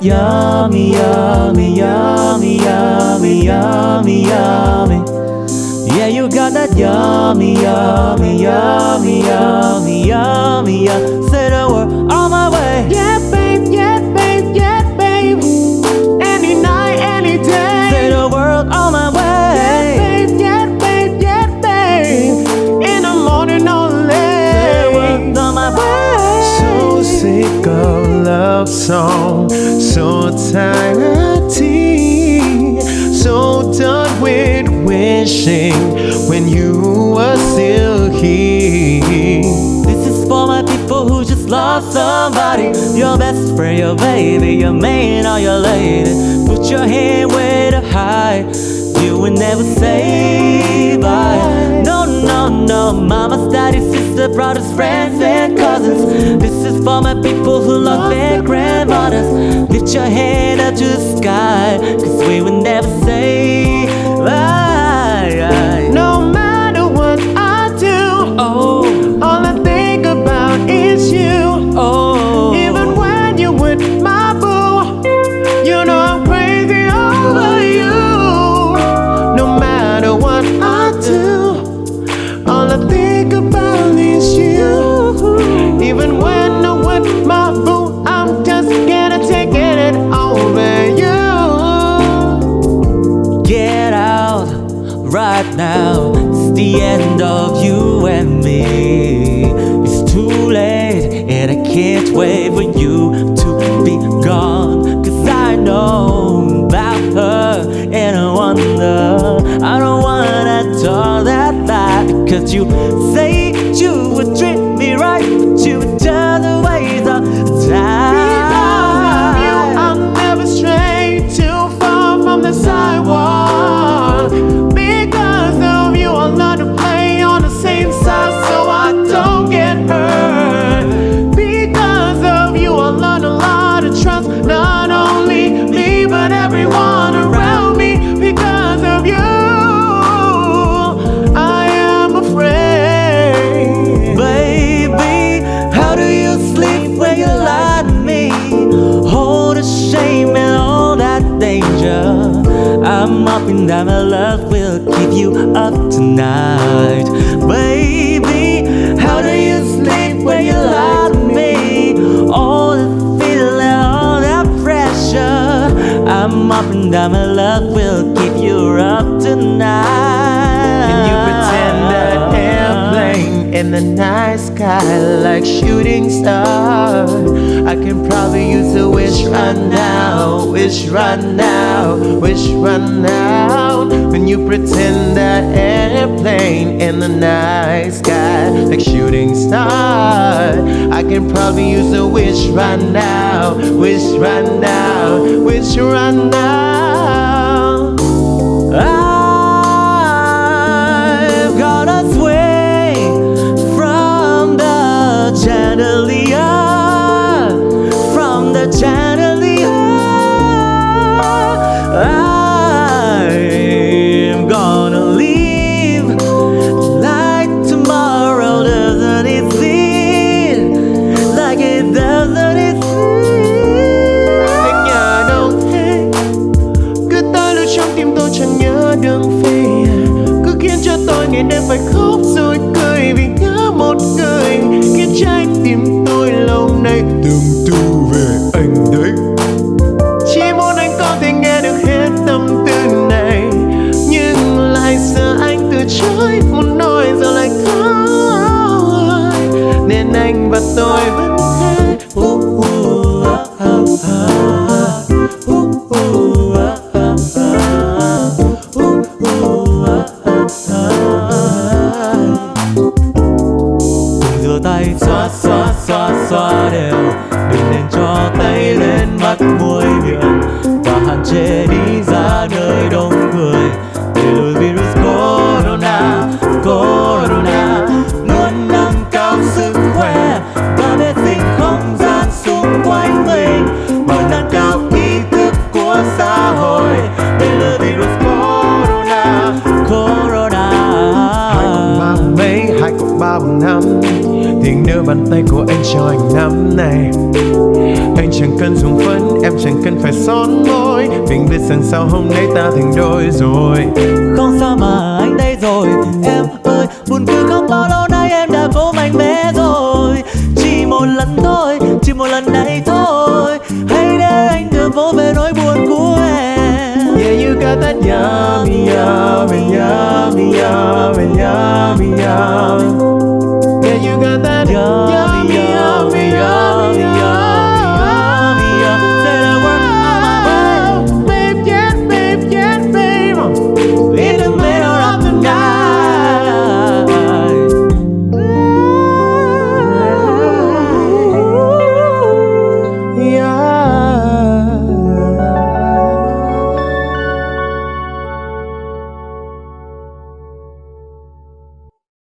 yummy, yummy, yummy, yummy, yummy, yummy. Yeah, you got that yummy, yummy, yummy, yummy, yummy, yummy. Love song, so tired so done with wishing when you were still here. This is for my people who just lost somebody. Your best friend, your baby, your man or your lady. Put your hand way to high. You will never say bye. No, no, no. Mama's, daddy's, sister, brothers, friends, and cousins. This is for my people who lost their grandmothers. Lift your head up to the sky. Cause we the end of you and me. It's too late, and I can't wait for you to be gone. Cause I know about her, and I wonder. I don't wanna talk that bad because you say you would treat that my love will keep you up tonight. Baby, how do you sleep when you lie to me? All the feeling, all that pressure. I'm hoping that my love will keep you up tonight. In the night sky like shooting star? I can probably use a wish right now, wish right now, wish right now. When you pretend that airplane in the night sky like shooting star, I can probably use a wish right now, wish right now, wish right now. 언제 thì nỡ bàn tay của anh cho anh nắm này anh chẳng cần dùng phấn em chẳng cần phải son môi. Mình biết rằng sau hôm nay ta thành đôi rồi. Không sao mà anh đây rồi. Em ơi buồn cười không bao lâu nay em đã cố mạnh mẽ rồi. Chỉ một lần thôi, chỉ một lần này thôi. Hãy để anh được vô về nỗi buồn của em. Yeah, you got that yummy, yummy, yummy, yummy, yummy, yummy. 바려.